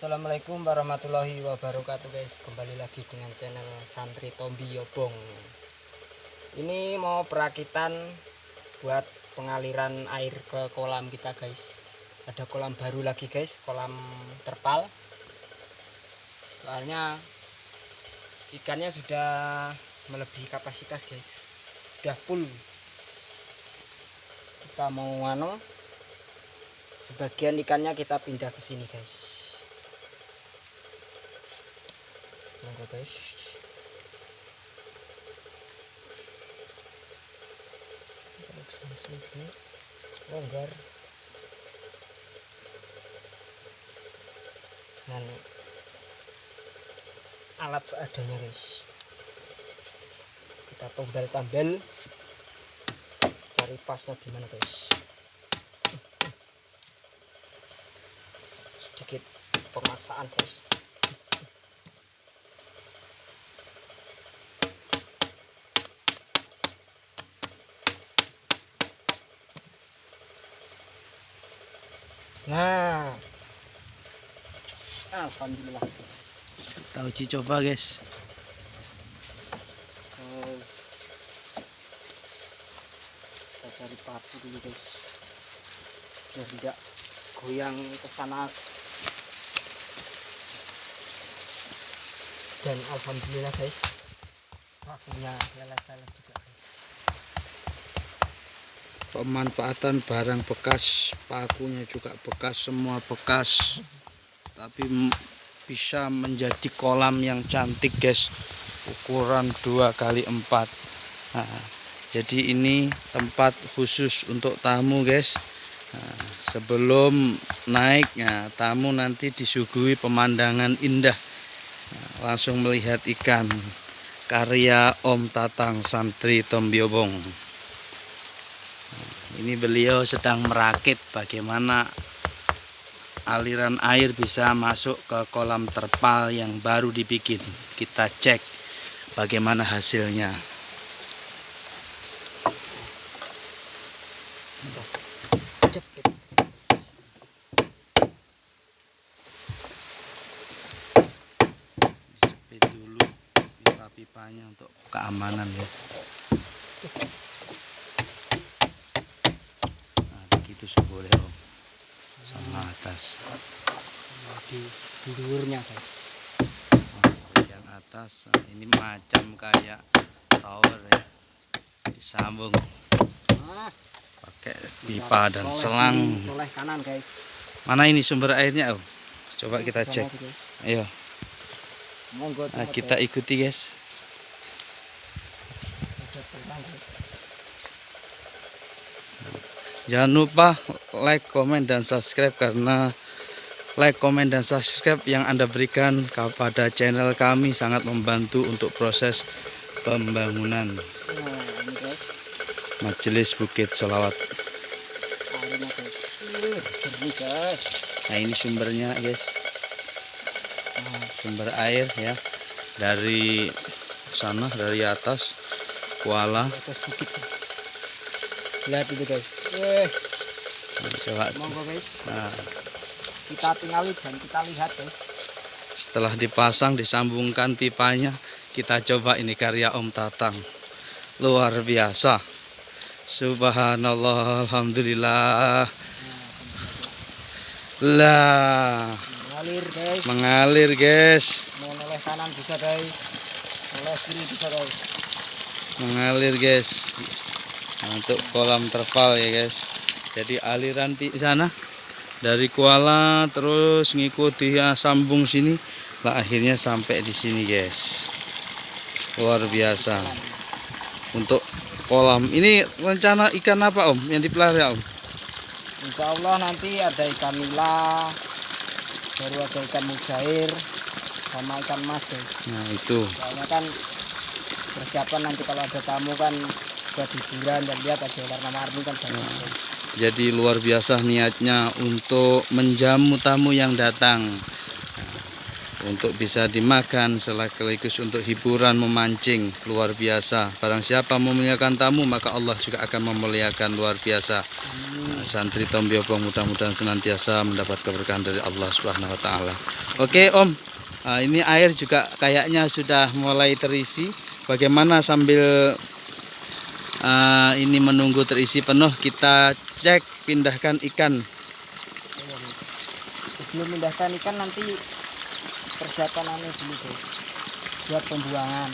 Assalamualaikum warahmatullahi wabarakatuh guys. Kembali lagi dengan channel Santri Tombi Yobong. Ini mau perakitan Buat pengaliran air ke kolam kita guys. Ada kolam baru lagi guys. Kolam terpal. Soalnya Ikannya sudah melebihi kapasitas guys. Sudah full. Kita mau ngano Sebagian ikannya kita pindah ke sini guys monggo guys longgar. Dan alat seadanya guys. Kita tombal tambal cari pasnya gimana guys? Sedikit pemaksaan guys Nah. Alhamdulillah. Kita uji coba guys. Oh. Kita cari paku dulu guys. Biar tidak goyang ke sana. Dan alhamdulillah guys. Pakunya leles-leles juga. Pemanfaatan barang bekas, pakunya juga bekas, semua bekas. Tapi bisa menjadi kolam yang cantik guys. Ukuran 2 kali 4 Nah, jadi ini tempat khusus untuk tamu guys. Nah, sebelum naik, nah, tamu nanti disuguhi pemandangan indah. Nah, langsung melihat ikan karya Om Tatang Santri Tombiobong. Ini beliau sedang merakit bagaimana aliran air bisa masuk ke kolam terpal yang baru dibikin. Kita cek bagaimana hasilnya. Dulu pipa-pipanya untuk keamanan ya. Begitu boleh om. Sama atas. di dulurnya guys. Yang atas ini macam kayak tower ya. Disambung Nah, pakai pipa dan selang. Kanan guys. Mana ini sumber airnya om? Coba kita cek. Ayo, Monggo nah, kita ikuti guys. Jangan lupa like, komen, dan subscribe karena like, komen, dan subscribe yang Anda berikan kepada channel kami sangat membantu untuk proses pembangunan. Majelis Bukit guys. Nah ini sumbernya guys, sumber air ya dari sana dari atas kuala. atas bukit. Lihat itu guys. Coba. monggo guys. Nah, Kita tinggali dan kita lihat guys. setelah dipasang disambungkan pipanya, kita coba ini karya Om Tatang. Luar biasa. Subhanallah, alhamdulillah. Lah, Mengalir guys. mengalir guys. Mau noleh kanan bisa guys. Noleh kiri bisa guys. Mengalir guys. Nah, untuk kolam terpal ya guys. Jadi aliran di sana dari kuala terus ngikuti ya, sambung sini lah akhirnya sampai di sini guys. Luar biasa. Untuk kolam ini rencana ikan apa Om yang dipelihara Om? Insya Allah nanti ada ikan nila, baru ada ikan mujair, sama ikan mas guys. Nah itu. Soalnya kan persiapan nanti kalau ada tamu kan buat hiburan dan lihat ada warna-warni kan banyak. guys. Jadi luar biasa niatnya untuk menjamu tamu yang datang. untuk bisa dimakan sekaligus untuk hiburan memancing luar biasa barang siapa memuliakan tamu maka Allah juga akan memuliakan luar biasa Amin. santri Tombiobong mudah-mudahan senantiasa mendapat keberkahan dari Allah Subhanahu wa taala Oke Om, Nah, ini air juga kayaknya sudah mulai terisi. Bagaimana sambil ah, ini menunggu terisi penuh, kita cek pindahkan ikan. sebelum memindahkan ikan nanti persiapan anu dulu guys buat pembuangan.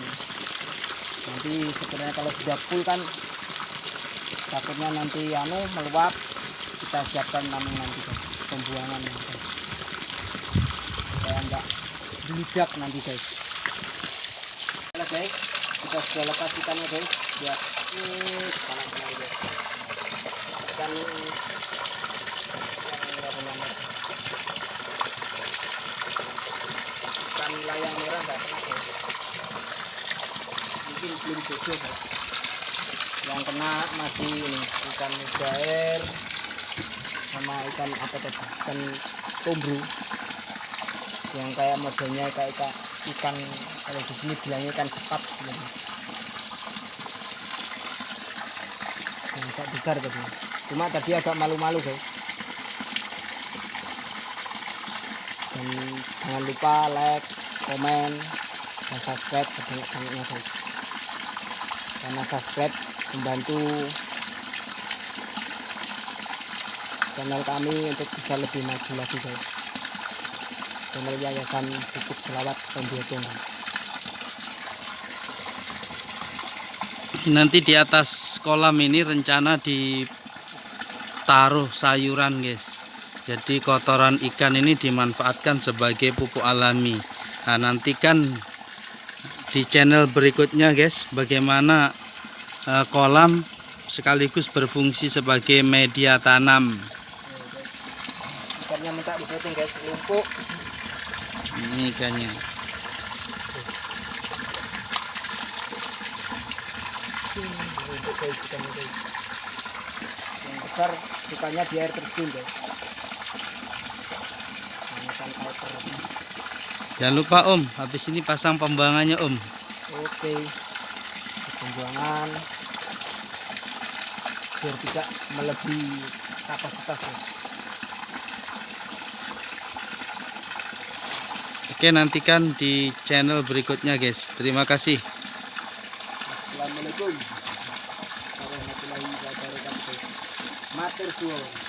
Nanti sebenarnya kalau sudah full kan takutnya nanti anu meluap kita siapkan namun nanti pembuangan. Guys supaya enggak meludak nanti guys. Halo guys kita sudah lepas ikannya guys. Buat ini sana sana guys ikan ikan layang merah nggak kena guys. Mungkin belum jodoh guys. Yang kena masih ini ikan mujair sama ikan apa tadi? Ikan tombru yang kayak modelnya kayak ikan, ikan kalau di sini bilangnya ikan cepat gitu. yang agak besar tadi. Cuma tadi agak malu-malu guys dan jangan lupa like komen dan subscribe sebanyak-banyaknya guys karena subscribe membantu channel kami untuk bisa lebih maju lagi guys channel yayasan pupuk selawat Tombiotong Nanti di atas kolam ini rencana ditaruh sayuran guys. Jadi kotoran ikan ini dimanfaatkan sebagai pupuk alami. Nah nantikan di channel berikutnya guys bagaimana eh, kolam sekaligus berfungsi sebagai media tanam. ikannya minta disetting guys lumpuk Ini ikannya. yang besar sukanya di air terjun guys piper Jangan lupa Om, habis ini pasang pembuangannya Om. oke pembuangan biar tidak melebihi kapasitas. Oke nantikan di channel berikutnya guys. Terima kasih. Assalamualaikum warahmatullahi wabarakatuh. Matur suwun.